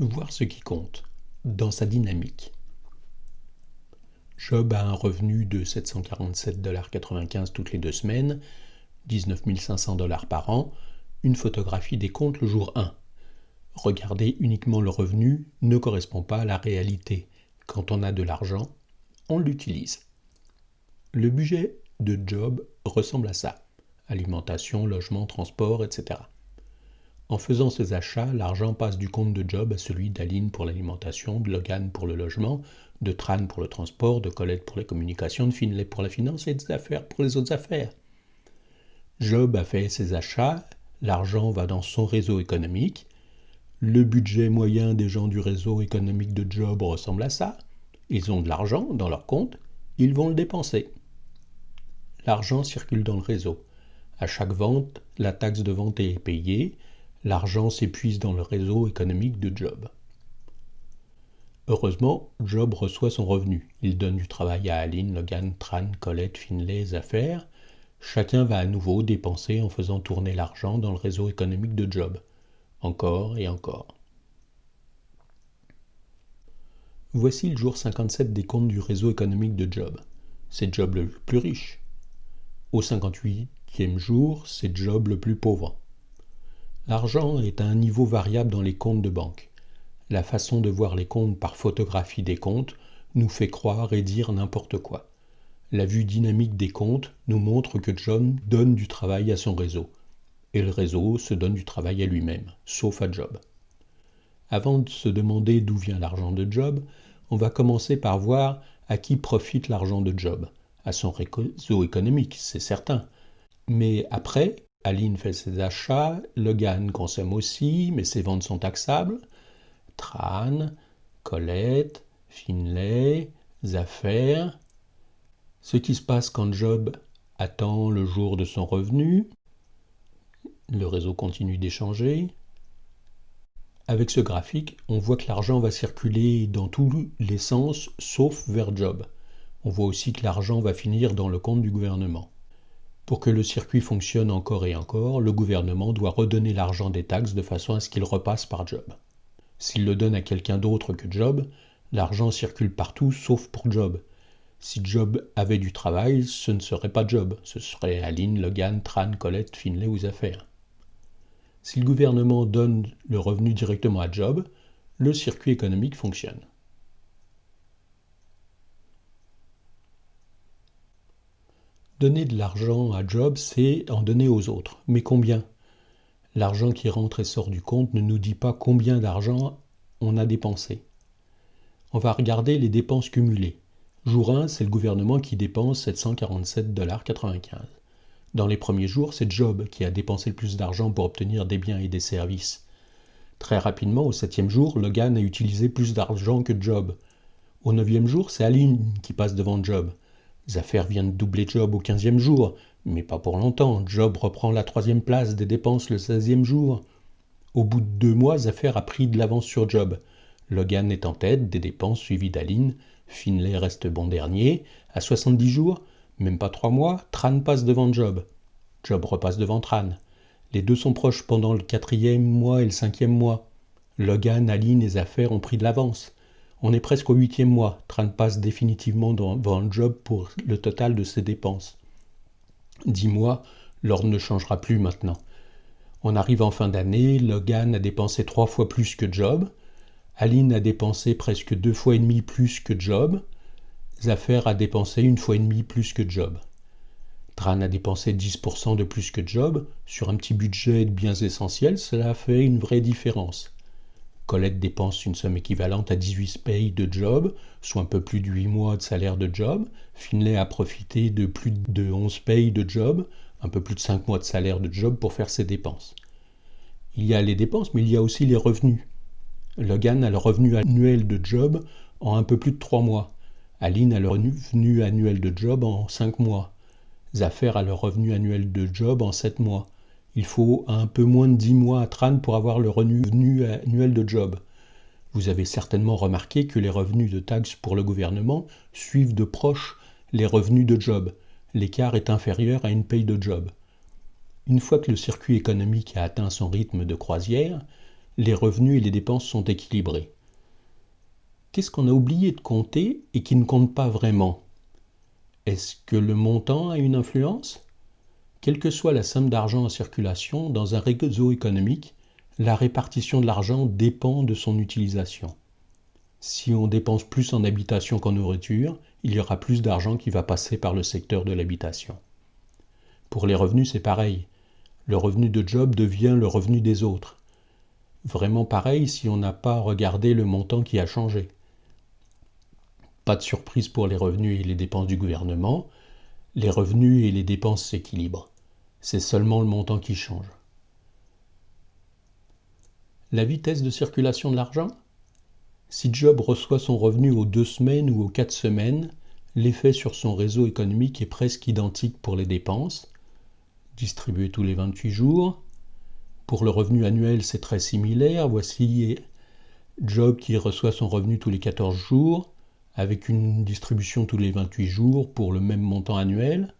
Voir ce qui compte dans sa dynamique. Job a un revenu de 747,95$ toutes les deux semaines, 19 500 dollars par an, une photographie des comptes le jour 1. Regarder uniquement le revenu ne correspond pas à la réalité. Quand on a de l'argent, on l'utilise. Le budget de Job ressemble à ça. Alimentation, logement, transport, etc. En faisant ces achats, l'argent passe du compte de Job à celui d'Aline pour l'alimentation, de Logan pour le logement, de Tran pour le transport, de Colette pour les communications, de Finlay pour la finance et des affaires pour les autres affaires. Job a fait ses achats, l'argent va dans son réseau économique, le budget moyen des gens du réseau économique de Job ressemble à ça, ils ont de l'argent dans leur compte, ils vont le dépenser. L'argent circule dans le réseau. À chaque vente, la taxe de vente est payée, l'argent s'épuise dans le réseau économique de Job. Heureusement, Job reçoit son revenu. Il donne du travail à Aline, Logan, Tran, Colette, Finlay, Affaires. Chacun va à nouveau dépenser en faisant tourner l'argent dans le réseau économique de Job. Encore et encore. Voici le jour 57 des comptes du réseau économique de Job. C'est Job le plus riche. Au 58e jour, c'est Job le plus pauvre. L'argent est à un niveau variable dans les comptes de banque la façon de voir les comptes par photographie des comptes nous fait croire et dire n'importe quoi. La vue dynamique des comptes nous montre que John donne du travail à son réseau, et le réseau se donne du travail à lui-même, sauf à Job. Avant de se demander d'où vient l'argent de Job, on va commencer par voir à qui profite l'argent de Job. À son réseau économique, c'est certain. Mais après, Aline fait ses achats, Logan consomme aussi, mais ses ventes sont taxables. Tran, Colette, Finlay, Zaffer. Ce qui se passe quand Job attend le jour de son revenu. Le réseau continue d'échanger. Avec ce graphique, on voit que l'argent va circuler dans tous les sens sauf vers Job. On voit aussi que l'argent va finir dans le compte du gouvernement. Pour que le circuit fonctionne encore et encore, le gouvernement doit redonner l'argent des taxes de façon à ce qu'il repasse par Job. S'il le donne à quelqu'un d'autre que Job, l'argent circule partout sauf pour Job. Si Job avait du travail, ce ne serait pas Job, ce serait Aline, Logan, Tran, Colette, Finlay ou Affaires. Si le gouvernement donne le revenu directement à Job, le circuit économique fonctionne. Donner de l'argent à Job, c'est en donner aux autres. Mais combien? L'argent qui rentre et sort du compte ne nous dit pas combien d'argent on a dépensé. On va regarder les dépenses cumulées. Jour 1, c'est le gouvernement qui dépense 747,95$. Dans les premiers jours, c'est Job qui a dépensé le plus d'argent pour obtenir des biens et des services. Très rapidement, au septième jour, Logan a utilisé plus d'argent que Job. Au neuvième jour, c'est Aline qui passe devant Job. Zaffaire vient de doubler Job au quinzième jour. Mais pas pour longtemps. Job reprend la troisième place des dépenses le seizième jour. Au bout de deux mois, Zaffair a pris de l'avance sur Job. Logan est en tête des dépenses suivi d'Aline. Finlay reste bon dernier. À 70 jours, même pas trois mois, Tran passe devant Job. Job repasse devant Tran. Les deux sont proches pendant le quatrième mois et le cinquième mois. Logan, Aline et Zaffair ont pris de l'avance. On est presque au huitième mois. Tran passe définitivement devant Job pour le total de ses dépenses. Dix mois, l'ordre ne changera plus maintenant. On arrive en fin d'année, Logan a dépensé trois fois plus que Job, Aline a dépensé presque deux fois et demi plus que Job, Zaffer a dépensé une fois et demi plus que Job. Tran a dépensé 10% de plus que Job, sur un petit budget de biens essentiels, cela fait une vraie différence. Colette dépense une somme équivalente à 18 payes de Job, soit un peu plus de 8 mois de salaire de Job. Finlay a profité de plus de 11 payes de Job, un peu plus de 5 mois de salaire de Job pour faire ses dépenses. Il y a les dépenses, mais il y a aussi les revenus. Logan a le revenu annuel de Job en un peu plus de 3 mois. Aline a le revenu annuel de Job en 5 mois. Zaffer a le revenu annuel de Job en 7 mois. Il faut un peu moins de 10 mois à Tran pour avoir le revenu annuel de Job. Vous avez certainement remarqué que les revenus de taxes pour le gouvernement suivent de proche les revenus de Job. L'écart est inférieur à une paye de Job. Une fois que le circuit économique a atteint son rythme de croisière, les revenus et les dépenses sont équilibrés. Qu'est-ce qu'on a oublié de compter et qui ne compte pas vraiment? Est-ce que le montant a une influence? Quelle que soit la somme d'argent en circulation, dans un réseau économique, la répartition de l'argent dépend de son utilisation. Si on dépense plus en habitation qu'en nourriture, il y aura plus d'argent qui va passer par le secteur de l'habitation. Pour les revenus, c'est pareil. Le revenu de job devient le revenu des autres. Vraiment pareil si on n'a pas regardé le montant qui a changé. Pas de surprise pour les revenus et les dépenses du gouvernement. Les revenus et les dépenses s'équilibrent. C'est seulement le montant qui change. La vitesse de circulation de l'argent? Si Job reçoit son revenu aux deux semaines ou aux quatre semaines, l'effet sur son réseau économique est presque identique pour les dépenses, distribuées tous les 28 jours. Pour le revenu annuel, c'est très similaire. Voici Job qui reçoit son revenu tous les 14 jours, avec une distribution tous les 28 jours pour le même montant annuel.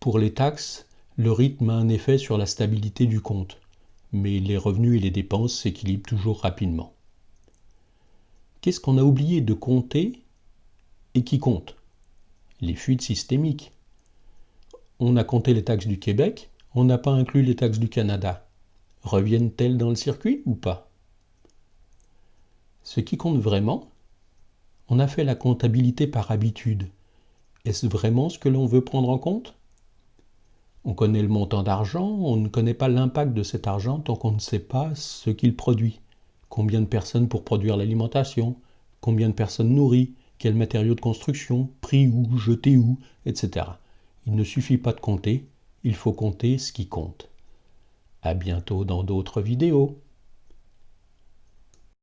Pour les taxes, le rythme a un effet sur la stabilité du compte mais les revenus et les dépenses s'équilibrent toujours rapidement. Qu'est-ce qu'on a oublié de compter et qui compte? Les fuites systémiques. On a compté les taxes du Québec, on n'a pas inclus les taxes du Canada. Reviennent-elles dans le circuit ou pas? Ce qui compte vraiment, on a fait la comptabilité par habitude. Est-ce vraiment ce que l'on veut prendre en compte? On connaît le montant d'argent, on ne connaît pas l'impact de cet argent tant qu'on ne sait pas ce qu'il produit. Combien de personnes pour produire l'alimentation, combien de personnes nourries, quels matériaux de construction, pris où, jetés où, etc. Il ne suffit pas de compter, il faut compter ce qui compte. À bientôt dans d'autres vidéos.